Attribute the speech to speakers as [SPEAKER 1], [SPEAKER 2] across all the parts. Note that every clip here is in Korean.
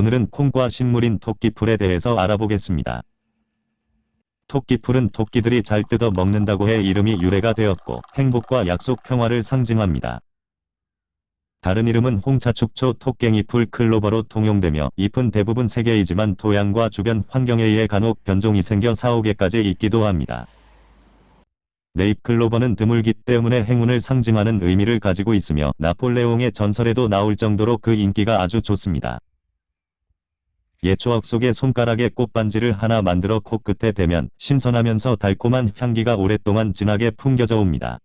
[SPEAKER 1] 오늘은 콩과 식물인 토끼풀에 대해서 알아보겠습니다. 토끼풀은 토끼들이 잘 뜯어 먹는다고 해 이름이 유래가 되었고 행복과 약속 평화를 상징합니다. 다른 이름은 홍차축초 토깽이풀 클로버로 통용되며 잎은 대부분 세개이지만 토양과 주변 환경에 의해 간혹 변종이 생겨 4, 5개까지 있기도 합니다. 네잎 클로버는 드물기 때문에 행운을 상징하는 의미를 가지고 있으며 나폴레옹의 전설에도 나올 정도로 그 인기가 아주 좋습니다. 옛 추억 속에 손가락에 꽃반지를 하나 만들어 코끝에 대면 신선하면서 달콤한 향기가 오랫동안 진하게 풍겨져 옵니다.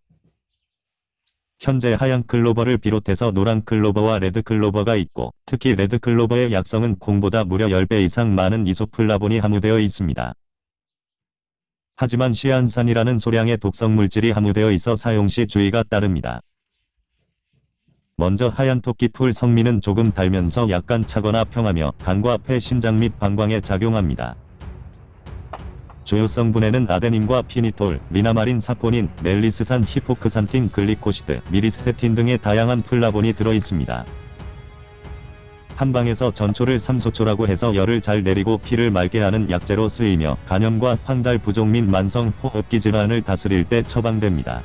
[SPEAKER 1] 현재 하얀 클로버를 비롯해서 노란 클로버와 레드 클로버가 있고 특히 레드 클로버의 약성은 콩보다 무려 10배 이상 많은 이소플라본이 함유되어 있습니다. 하지만 시안산이라는 소량의 독성 물질이 함유되어 있어 사용 시 주의가 따릅니다. 먼저 하얀 토끼풀 성미는 조금 달면서 약간 차거나 평하며 간과 폐, 신장 및 방광에 작용합니다. 주요 성분에는 아데닌과 피니톨, 미나마린 사포닌, 멜리스산 히포크산틴 글리코시드, 미리스테틴 등의 다양한 플라본이 들어있습니다. 한방에서 전초를 삼소초라고 해서 열을 잘 내리고 피를 맑게 하는 약재로 쓰이며 간염과 황달 부종 및 만성 호흡기 질환을 다스릴 때 처방됩니다.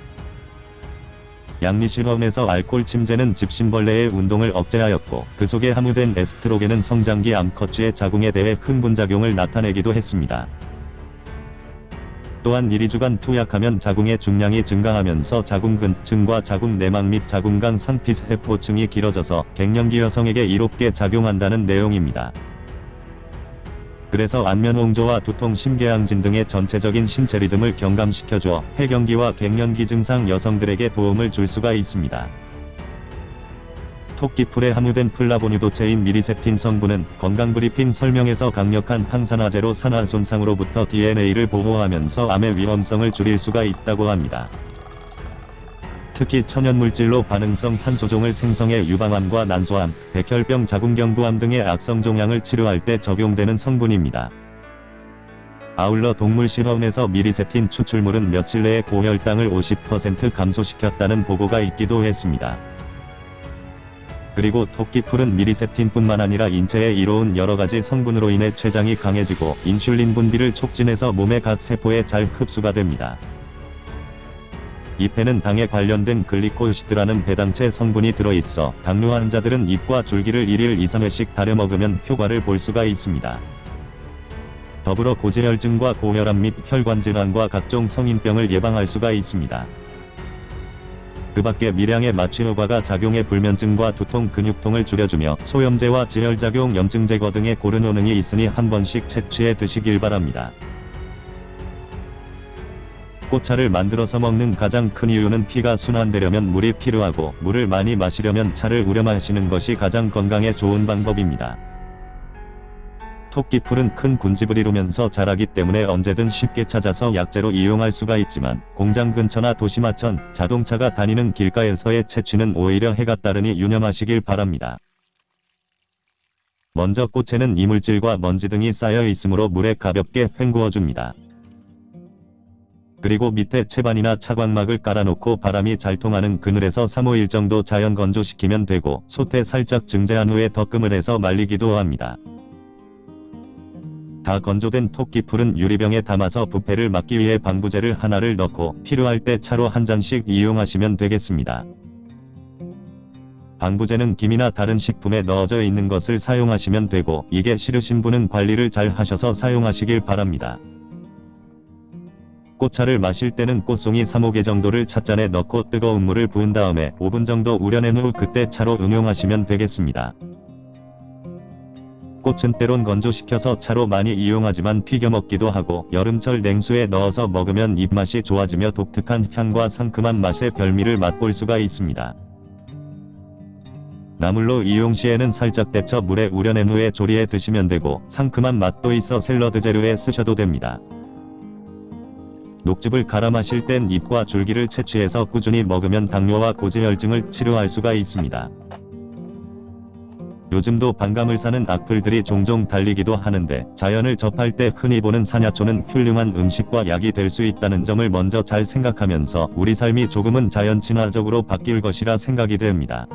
[SPEAKER 1] 양리실험에서 알코올 침제는 집신벌레의 운동을 억제하였고 그 속에 함유된 에스트로겐은 성장기 암컷쥐의 자궁에 대해 흥분작용을 나타내기도 했습니다. 또한 이리주간 투약하면 자궁의 중량이 증가하면서 자궁근층과 자궁 내막 및 자궁강 상피세포층이 길어져서 갱년기 여성에게 이롭게 작용한다는 내용입니다. 그래서 안면홍조와 두통 심계항진 등의 전체적인 신체 리듬을 경감시켜줘 폐경기와 갱년기 증상 여성들에게 도움을 줄 수가 있습니다. 토끼풀에 함유된 플라보노이드제인 myricetin 성분은 건강브리핑 설명에서 강력한 항산화제로 산화 손상으로부터 DNA를 보호하면서 암의 위험성을 줄일 수가 있다고 합니다. 특히 천연물질로 반응성 산소종을 생성해 유방암과 난소암, 백혈병 자궁경부암 등의 악성 종양을 치료할 때 적용되는 성분입니다. 아울러 동물 실험에서 myricetin 추출물은 며칠 내에 고혈당을 50% 감소시켰다는 보고가 있기도 했습니다. 그리고 토끼풀은 미리세틴뿐만 아니라 인체에 이로운 여러가지 성분으로 인해 췌장이 강해지고 인슐린 분비를 촉진해서 몸의 각 세포에 잘 흡수가 됩니다. 잎에는 당에 관련된 글리코시드라는 배당체 성분이 들어있어 당뇨 환자들은 잎과 줄기를 1일 2-3회씩 다려 먹으면 효과를 볼 수가 있습니다. 더불어 고지혈증과 고혈압 및 혈관질환과 각종 성인병을 예방할 수가 있습니다. 그 밖에 미량의 마취 효과가 작용해 불면증과 두통 근육통을 줄여주며 소염제와 지혈작용 염증 제거 등의 고른 효능이 있으니 한 번씩 채취해 드시길 바랍니다. 꽃차를 만들어서 먹는 가장 큰 이유는 피가 순환되려면 물이 필요하고 물을 많이 마시려면 차를 우려 마시는 것이 가장 건강에 좋은 방법입니다. 토끼풀은 큰 군집을 이루면서 자라기 때문에 언제든 쉽게 찾아서 약재로 이용할 수가 있지만 공장 근처나 도시마천, 자동차가 다니는 길가에서의 채취는 오히려 해가 따르니 유념하시길 바랍니다. 먼저 꽃에는 이물질과 먼지 등이 쌓여 있으므로 물에 가볍게 헹구어줍니다. 그리고 밑에 채반이나 차광막을 깔아놓고 바람이 잘 통하는 그늘에서 3-5일 정도 자연 건조시키면 되고 솥에 살짝 증제한 후에 덕금을 해서 말리기도 합니다. 다 건조된 토끼풀은 유리병에 담아서 부패를 막기 위해 방부제를 하나를 넣고 필요할 때 차로 한 잔씩 이용하시면 되겠습니다. 방부제는 김이나 다른 식품에 넣어져 있는 것을 사용하시면 되고 이게 싫으신 분은 관리를 잘 하셔서 사용하시길 바랍니다. 꽃차를 마실 때는 꽃송이 3-5개 정도를 찻잔에 넣고 뜨거운 물을 부은 다음에 5분 정도 우려낸 후 그때 차로 응용하시면 되겠습니다. 꽃은 때론 건조시켜서 차로 많이 이용하지만 튀겨 먹기도 하고 여름철 냉수에 넣어서 먹으면 입맛이 좋아지며 독특한 향과 상큼한 맛의 별미를 맛볼 수가 있습니다. 나물로 이용 시에는 살짝 데쳐 물에 우려낸 후에 조리해 드시면 되고 상큼한 맛도 있어 샐러드 재료에 쓰셔도 됩니다. 녹즙을 갈아 마실 땐 잎과 줄기를 채취해서 꾸준히 먹으면 당뇨와 고지혈증을 치료할 수가 있습니다. 요즘도 반감을 사는 악플들이 종종 달리기도 하는데 자연을 접할 때 흔히 보는 사냐초는 훌륭한 음식과 약이 될 수 있다는 점을 먼저 잘 생각하면서 우리 삶이 조금은 자연 친화적으로 바뀔 것이라 생각이 됩니다.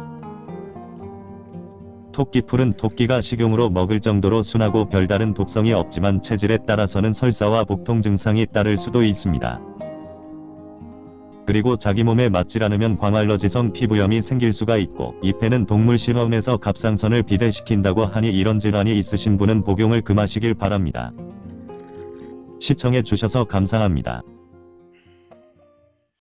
[SPEAKER 1] 토끼풀은 토끼가 식용으로 먹을 정도로 순하고 별다른 독성이 없지만 체질에 따라서는 설사와 복통 증상이 따를 수도 있습니다. 그리고 자기 몸에 맞질 않으면 광알러지성 피부염이 생길 수가 있고 잎에는 동물 실험에서 갑상선을 비대시킨다고 하니 이런 질환이 있으신 분은 복용을 금하시길 바랍니다. 시청해 주셔서 감사합니다.